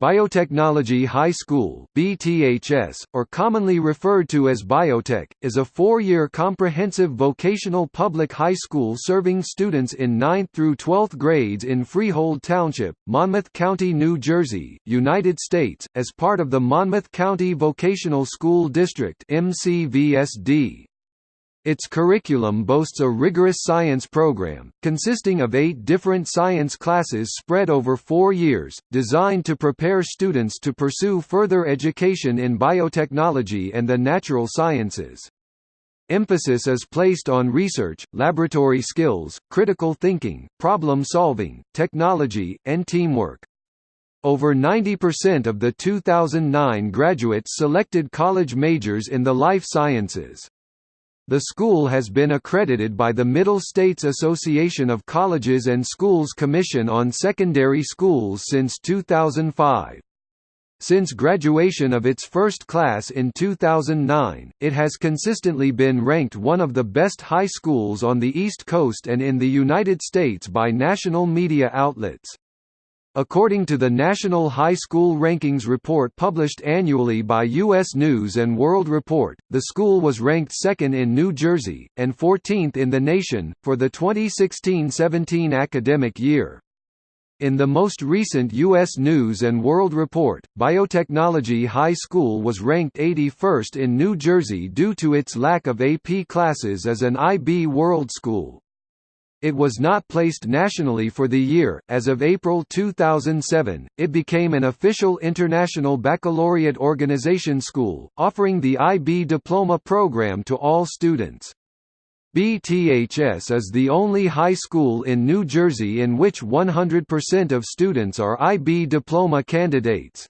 Biotechnology High School BTHS, or commonly referred to as Biotech, is a four-year comprehensive vocational public high school serving students in 9th through 12th grades in Freehold Township, Monmouth County, New Jersey, United States, as part of the Monmouth County Vocational School District MCVSD. Its curriculum boasts a rigorous science program, consisting of eight different science classes spread over four years, designed to prepare students to pursue further education in biotechnology and the natural sciences. Emphasis is placed on research, laboratory skills, critical thinking, problem-solving, technology, and teamwork. Over 90% of the 2009 graduates selected college majors in the life sciences. The school has been accredited by the Middle States Association of Colleges and Schools Commission on Secondary Schools since 2005. Since graduation of its first class in 2009, it has consistently been ranked one of the best high schools on the East Coast and in the United States by national media outlets. According to the National High School Rankings report published annually by U.S. News & World Report, the school was ranked second in New Jersey, and 14th in the nation, for the 2016–17 academic year. In the most recent U.S. News & World Report, Biotechnology High School was ranked 81st in New Jersey due to its lack of AP classes as an IB World School. It was not placed nationally for the year. As of April 2007, it became an official international baccalaureate organization school, offering the IB diploma program to all students. BTHS is the only high school in New Jersey in which 100% of students are IB diploma candidates.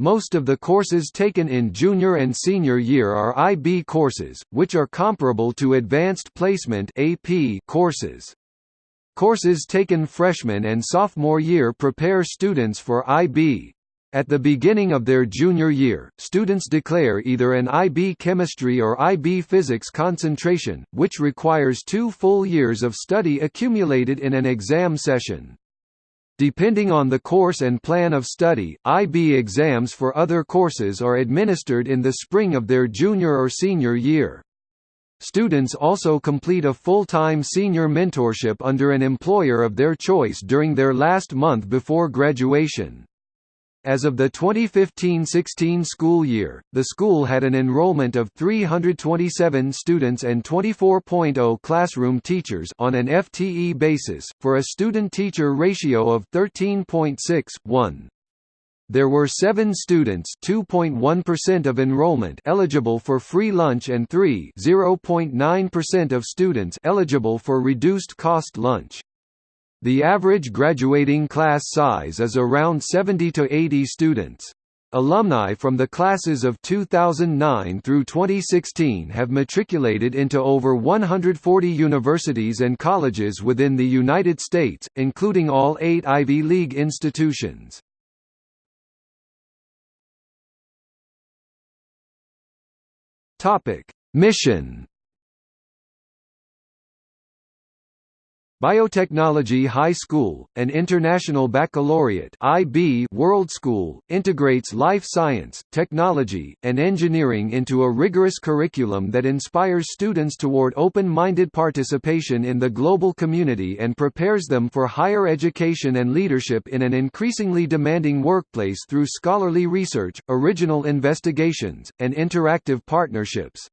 Most of the courses taken in junior and senior year are IB courses, which are comparable to Advanced Placement AP courses. Courses taken freshman and sophomore year prepare students for IB. At the beginning of their junior year, students declare either an IB chemistry or IB physics concentration, which requires two full years of study accumulated in an exam session. Depending on the course and plan of study, IB exams for other courses are administered in the spring of their junior or senior year. Students also complete a full-time senior mentorship under an employer of their choice during their last month before graduation. As of the 2015–16 school year, the school had an enrollment of 327 students and 24.0 classroom teachers on an FTE basis, for a student-teacher ratio of 13.6:1. There were 7 students (2.1% of enrollment) eligible for free lunch and 3 (0.9% of students) eligible for reduced cost lunch. The average graduating class size is around 70 to 80 students. Alumni from the classes of 2009 through 2016 have matriculated into over 140 universities and colleges within the United States, including all eight Ivy League institutions. Mission Biotechnology High School, an international baccalaureate IB World School, integrates life science, technology, and engineering into a rigorous curriculum that inspires students toward open-minded participation in the global community and prepares them for higher education and leadership in an increasingly demanding workplace through scholarly research, original investigations, and interactive partnerships.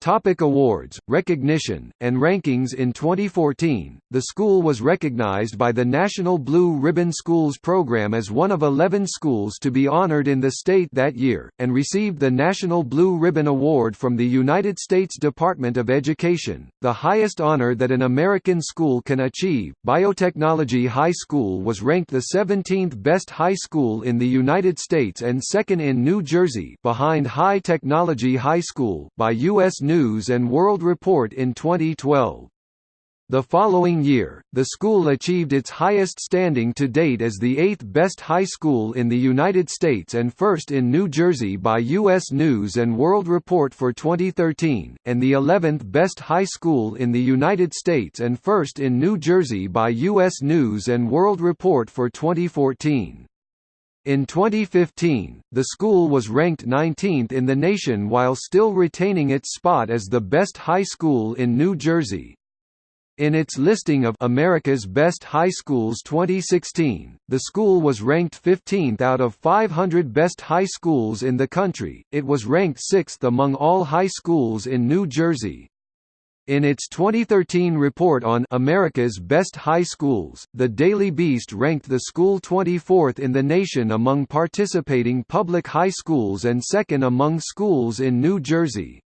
Topic awards, recognition, and rankings In 2014, the school was recognized by the National Blue Ribbon Schools program as one of 11 schools to be honored in the state that year, and received the National Blue Ribbon Award from the United States Department of Education, the highest honor that an American school can achieve. Biotechnology High School was ranked the 17th best high school in the United States and second in New Jersey behind High Technology High School by U.S. News & World Report in 2012. The following year, the school achieved its highest standing to date as the eighth best high school in the United States and first in New Jersey by U.S. News & World Report for 2013, and the 11th best high school in the United States and first in New Jersey by U.S. News & World Report for 2014. In 2015, the school was ranked 19th in the nation while still retaining its spot as the best high school in New Jersey. In its listing of America's Best High Schools 2016, the school was ranked 15th out of 500 best high schools in the country. It was ranked 6th among all high schools in New Jersey. In its 2013 report on America's Best High Schools, the Daily Beast ranked the school 24th in the nation among participating public high schools and second among schools in New Jersey.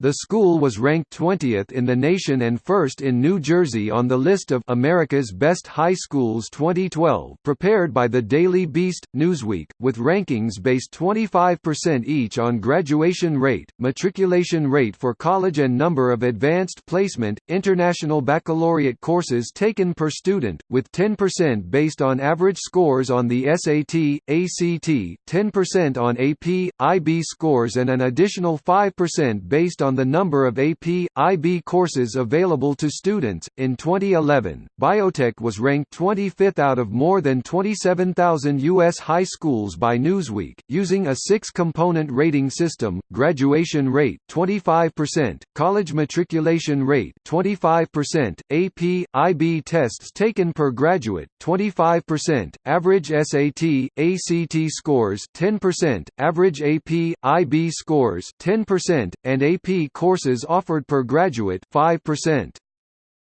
The school was ranked 20th in the nation and first in New Jersey on the list of America's Best High Schools 2012 prepared by the Daily Beast, Newsweek, with rankings based 25% each on graduation rate, matriculation rate for college and number of advanced placement, international baccalaureate courses taken per student, with 10% based on average scores on the SAT, ACT, 10% on AP, IB scores and an additional 5% based on the number of AP, IB courses available to students. In 2011, biotech was ranked 25th out of more than 27,000 U.S. high schools by Newsweek, using a six-component rating system: graduation rate 25%, college matriculation rate 25%, AP, IB tests taken per graduate 25%, average SAT, ACT scores 10%, average AP, IB scores 10%, and AP courses offered per graduate 5%.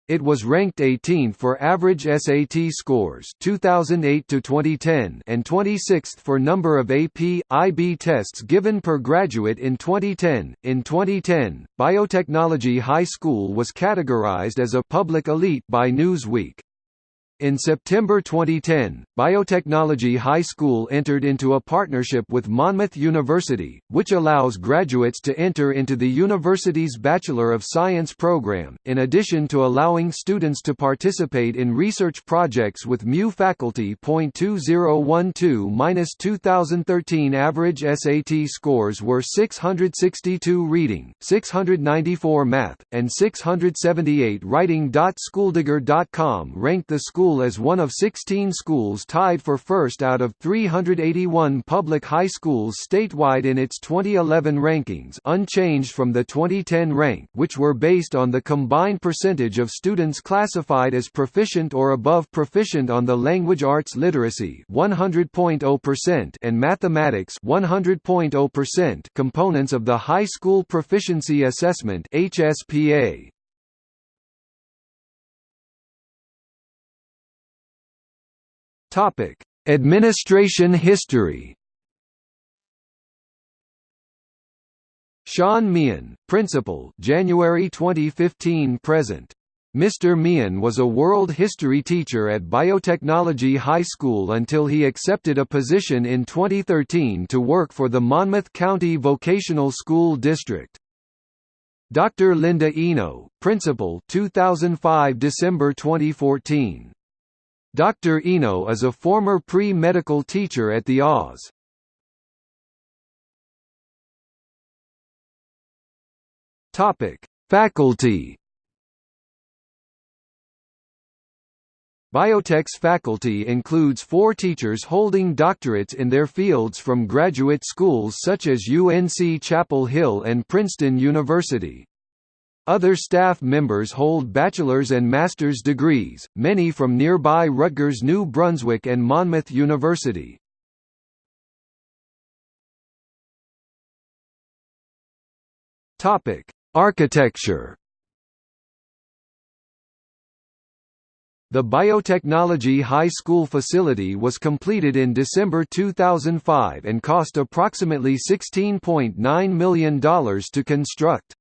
It was ranked 18th for average SAT scores 2008 to 2010 and 26th for number of AP IB tests given per graduate in 2010. In 2010, Biotechnology High School was categorized as a public elite by Newsweek. In September 2010, Biotechnology High School entered into a partnership with Monmouth University, which allows graduates to enter into the university's Bachelor of Science program, in addition to allowing students to participate in research projects with MU faculty. 2012-2013 average SAT scores were 662 reading, 694 math, and 678 writing. Schooldigger.com ranked the school school as one of 16 schools tied for first out of 381 public high schools statewide in its 2011 rankings unchanged from the 2010 rank which were based on the combined percentage of students classified as proficient or above proficient on the language arts literacy 100.0% and mathematics 100.0% components of the High School Proficiency Assessment HSPA. Topic: Administration history. Sean Meehan, Principal, January 2015 present. Mr. Meehan was a world history teacher at Biotechnology High School until he accepted a position in 2013 to work for the Monmouth County Vocational School District. Dr. Linda Eno, Principal 2005 December 2014 Dr. Eno is a former pre-medical teacher at the Oz. Topic: Faculty. Biotech's faculty includes four teachers holding doctorates in their fields from graduate schools such as UNC Chapel Hill and Princeton University. Other staff members hold bachelor's and master's degrees, many from nearby Rutgers New Brunswick and Monmouth University. Architecture The Biotechnology High School facility was completed in December 2005 and cost approximately $16.9 million to construct.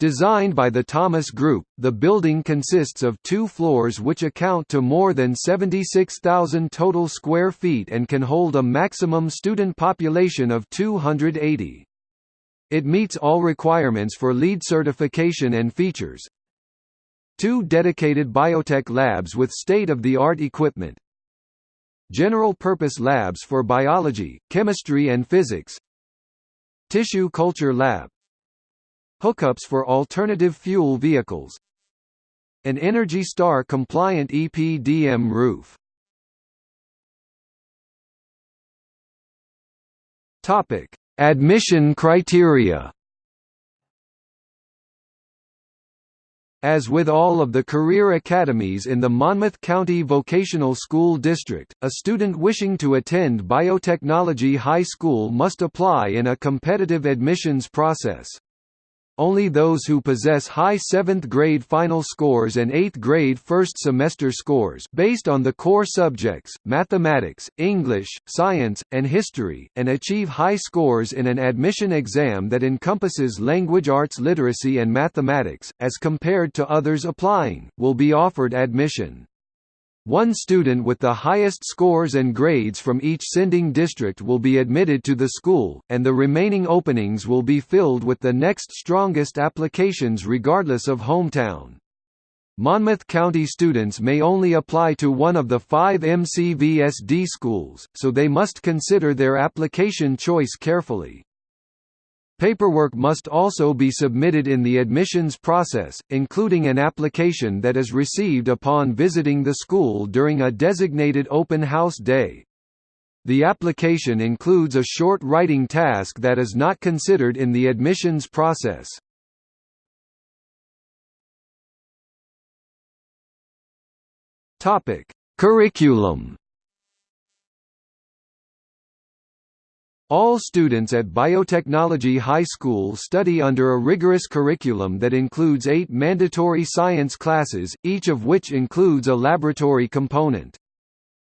Designed by the Thomas Group, the building consists of two floors which account to more than 76,000 total square feet and can hold a maximum student population of 280. It meets all requirements for LEED certification and features, two dedicated biotech labs with state-of-the-art equipment, general-purpose labs for biology, chemistry and physics, tissue culture lab, hookups for alternative fuel vehicles, an Energy Star compliant EPDM roof. Topic: Admission criteria. As with all of the career academies in the Monmouth County Vocational School District, a student wishing to attend Biotechnology High School must apply in a competitive admissions process. Only those who possess high 7th grade final scores and 8th grade first semester scores based on the core subjects, mathematics, English, science, and history, and achieve high scores in an admission exam that encompasses language arts literacy and mathematics, as compared to others applying, will be offered admission. One student with the highest scores and grades from each sending district will be admitted to the school, and the remaining openings will be filled with the next strongest applications regardless of hometown. Monmouth County students may only apply to one of the five MCVSD schools, so they must consider their application choice carefully. Paperwork must also be submitted in the admissions process, including an application that is received upon visiting the school during a designated open house day. The application includes a short writing task that is not considered in the admissions process. Curriculum All students at Biotechnology High School study under a rigorous curriculum that includes eight mandatory science classes, each of which includes a laboratory component.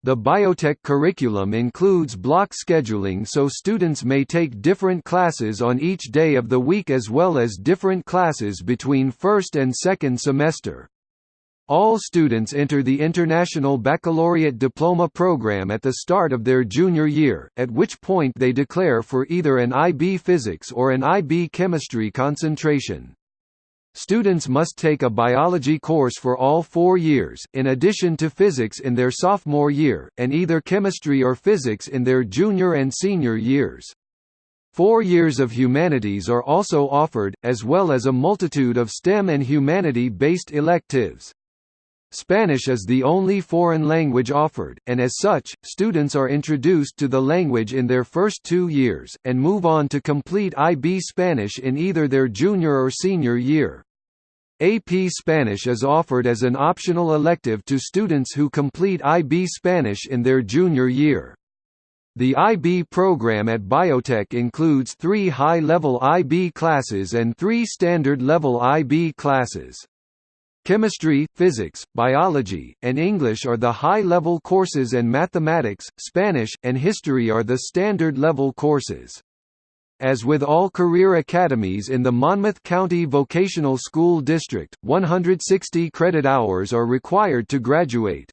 The biotech curriculum includes block scheduling so students may take different classes on each day of the week as well as different classes between first and second semester. All students enter the International Baccalaureate Diploma program at the start of their junior year, at which point they declare for either an IB Physics or an IB Chemistry concentration. Students must take a biology course for all four years, in addition to physics in their sophomore year, and either chemistry or physics in their junior and senior years. Four years of humanities are also offered, as well as a multitude of STEM and humanity-based electives. Spanish is the only foreign language offered, and as such, students are introduced to the language in their first two years, and move on to complete IB Spanish in either their junior or senior year. AP Spanish is offered as an optional elective to students who complete IB Spanish in their junior year. The IB program at Biotech includes three high-level IB classes and three standard-level IB classes. Chemistry, physics, biology, and English are the high-level courses and mathematics, Spanish, and history are the standard-level courses. As with all career academies in the Monmouth County Vocational School District, 160 credit hours are required to graduate.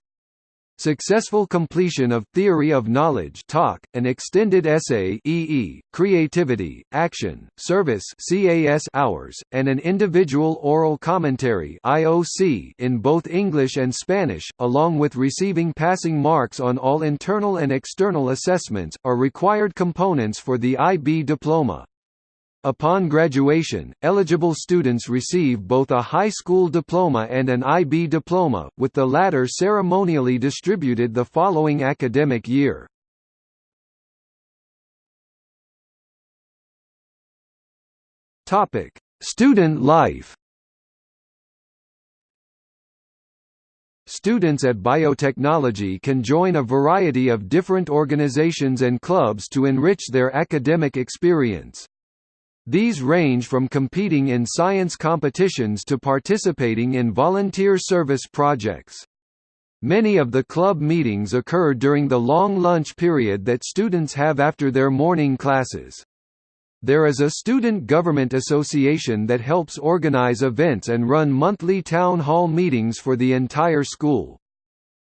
Successful completion of Theory of Knowledge TOK, an extended essay EE, Creativity, Action, Service CAS hours, and an individual oral commentary IOC in both English and Spanish, along with receiving passing marks on all internal and external assessments, are required components for the IB diploma. Upon graduation, eligible students receive both a high school diploma and an IB diploma, with the latter ceremonially distributed the following academic year. Topic: Student life Students at biotechnology can join a variety of different organizations and clubs to enrich their academic experience. These range from competing in science competitions to participating in volunteer service projects. Many of the club meetings occur during the long lunch period that students have after their morning classes. There is a student government association that helps organize events and run monthly town hall meetings for the entire school.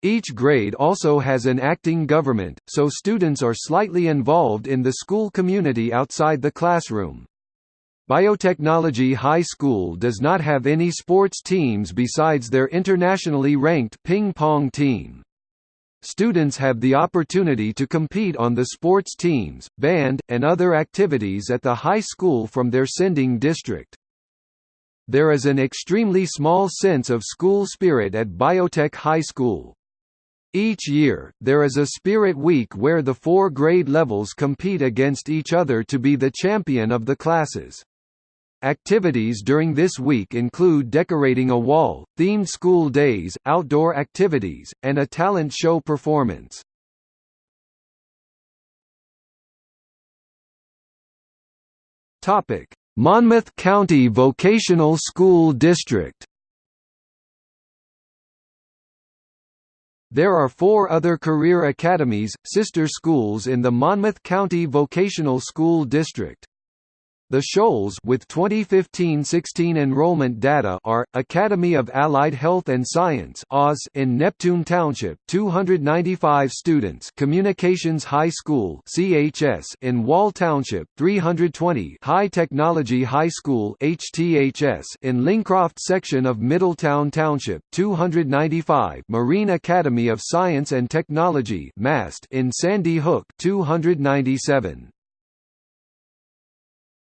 Each grade also has an acting government, so students are slightly involved in the school community outside the classroom. Biotechnology High School does not have any sports teams besides their internationally ranked ping pong team. Students have the opportunity to compete on the sports teams, band, and other activities at the high school from their sending district. There is an extremely small sense of school spirit at Biotech High School. Each year, there is a Spirit Week where the four grade levels compete against each other to be the champion of the classes. Activities during this week include decorating a wall, themed school days, outdoor activities, and a talent show performance. Topic: Monmouth County Vocational School District. There are four other career academies, sister schools in the Monmouth County Vocational School District. The Shoals with 2015-16 enrollment data are Academy of Allied Health and Science (AUS) in Neptune Township, 295 students; Communications High School (CHS) in Wall Township, 320; High Technology High School (HTHS) in Lincroft section of Middletown Township, 295; Marine Academy of Science and Technology (MAST) in Sandy Hook, 297.